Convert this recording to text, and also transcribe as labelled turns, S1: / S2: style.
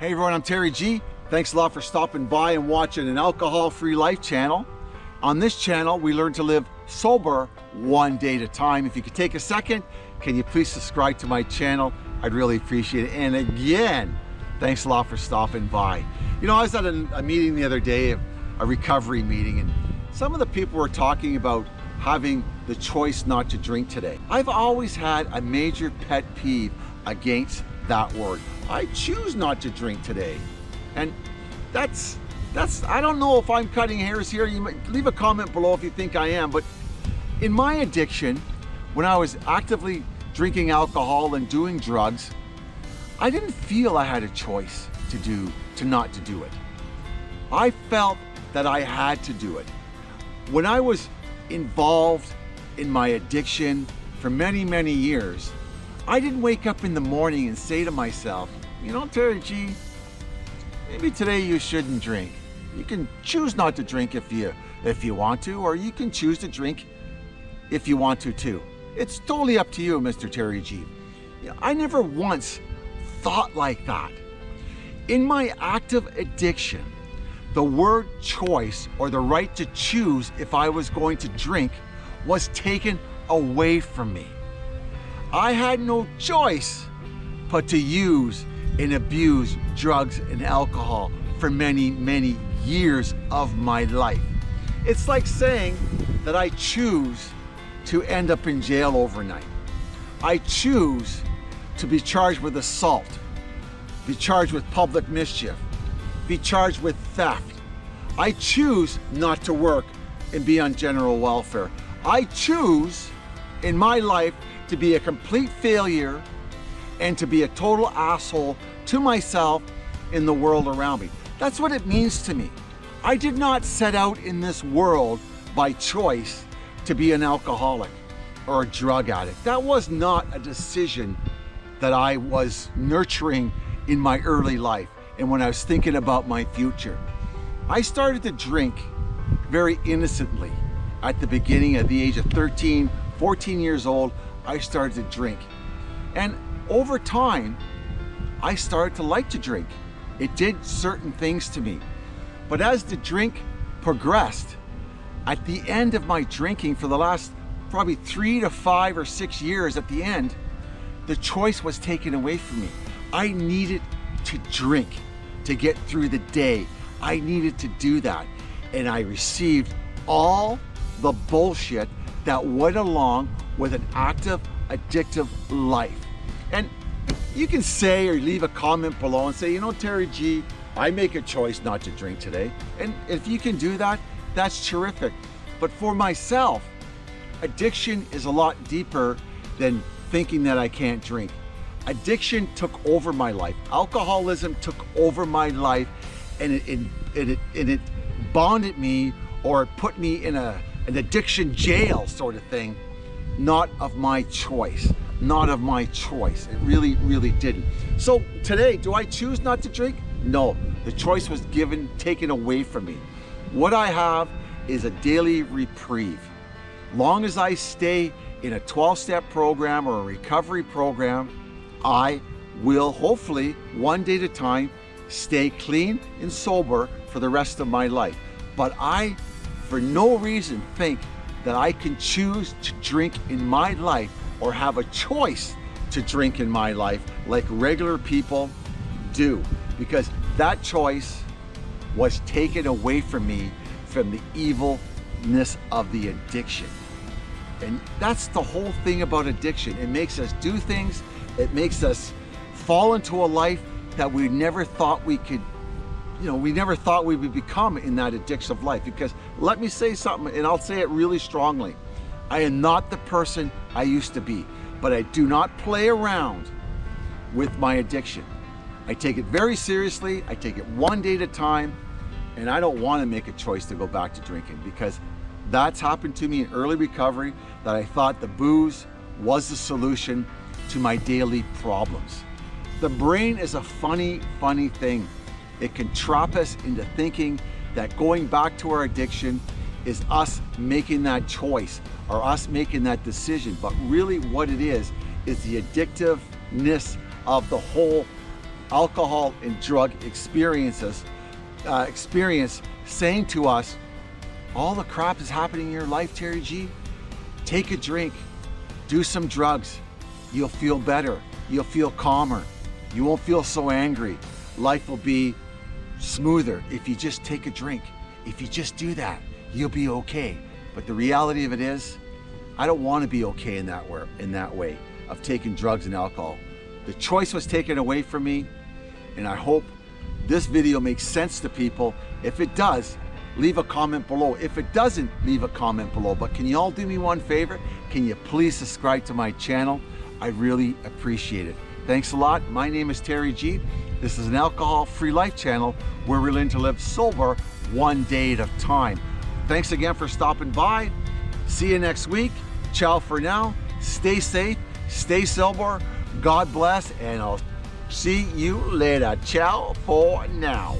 S1: Hey everyone, I'm Terry G. Thanks a lot for stopping by and watching an alcohol-free life channel. On this channel, we learn to live sober one day at a time. If you could take a second, can you please subscribe to my channel? I'd really appreciate it. And again, thanks a lot for stopping by. You know, I was at a, a meeting the other day, a recovery meeting, and some of the people were talking about having the choice not to drink today. I've always had a major pet peeve against that word. I choose not to drink today. And that's, that's, I don't know if I'm cutting hairs here. You might leave a comment below if you think I am, but in my addiction, when I was actively drinking alcohol and doing drugs, I didn't feel I had a choice to do, to not to do it. I felt that I had to do it. When I was involved in my addiction for many, many years, I didn't wake up in the morning and say to myself, you know, Terry G, maybe today you shouldn't drink. You can choose not to drink if you, if you want to, or you can choose to drink if you want to too. It's totally up to you, Mr. Terry G. I never once thought like that. In my active addiction, the word choice or the right to choose if I was going to drink was taken away from me. I had no choice but to use and abuse drugs and alcohol for many, many years of my life. It's like saying that I choose to end up in jail overnight. I choose to be charged with assault, be charged with public mischief, be charged with theft. I choose not to work and be on general welfare. I choose in my life to be a complete failure and to be a total asshole to myself in the world around me. That's what it means to me. I did not set out in this world by choice to be an alcoholic or a drug addict. That was not a decision that I was nurturing in my early life and when I was thinking about my future. I started to drink very innocently at the beginning at the age of 13, 14 years old. I started to drink. And over time, I started to like to drink. It did certain things to me. But as the drink progressed, at the end of my drinking for the last probably three to five or six years at the end, the choice was taken away from me. I needed to drink to get through the day. I needed to do that. And I received all the bullshit that went along with an active, addictive life. And you can say or leave a comment below and say, you know, Terry G, I make a choice not to drink today. And if you can do that, that's terrific. But for myself, addiction is a lot deeper than thinking that I can't drink. Addiction took over my life. Alcoholism took over my life and it, it, it, it, it bonded me or put me in a, an addiction jail sort of thing not of my choice, not of my choice. It really, really didn't. So today, do I choose not to drink? No, the choice was given, taken away from me. What I have is a daily reprieve. Long as I stay in a 12-step program or a recovery program, I will hopefully, one day at a time, stay clean and sober for the rest of my life. But I, for no reason, think that I can choose to drink in my life or have a choice to drink in my life like regular people do because that choice was taken away from me from the evilness of the addiction. And that's the whole thing about addiction. It makes us do things, it makes us fall into a life that we never thought we could you know, we never thought we would become in that addictive life because let me say something and I'll say it really strongly. I am not the person I used to be, but I do not play around with my addiction. I take it very seriously. I take it one day at a time and I don't want to make a choice to go back to drinking because that's happened to me in early recovery that I thought the booze was the solution to my daily problems. The brain is a funny, funny thing. It can trap us into thinking that going back to our addiction is us making that choice or us making that decision. But really what it is, is the addictiveness of the whole alcohol and drug experiences, uh, experience saying to us, all the crap is happening in your life, Terry G. Take a drink, do some drugs. You'll feel better. You'll feel calmer. You won't feel so angry. Life will be smoother if you just take a drink. If you just do that, you'll be okay. But the reality of it is, I don't want to be okay in that way, in that way of taking drugs and alcohol. The choice was taken away from me, and I hope this video makes sense to people. If it does, leave a comment below. If it doesn't, leave a comment below. But can you all do me one favor? Can you please subscribe to my channel? I really appreciate it. Thanks a lot. My name is Terry G. This is an alcohol-free life channel where we learn to live sober one day at a time. Thanks again for stopping by. See you next week. Ciao for now. Stay safe, stay sober. God bless, and I'll see you later. Ciao for now.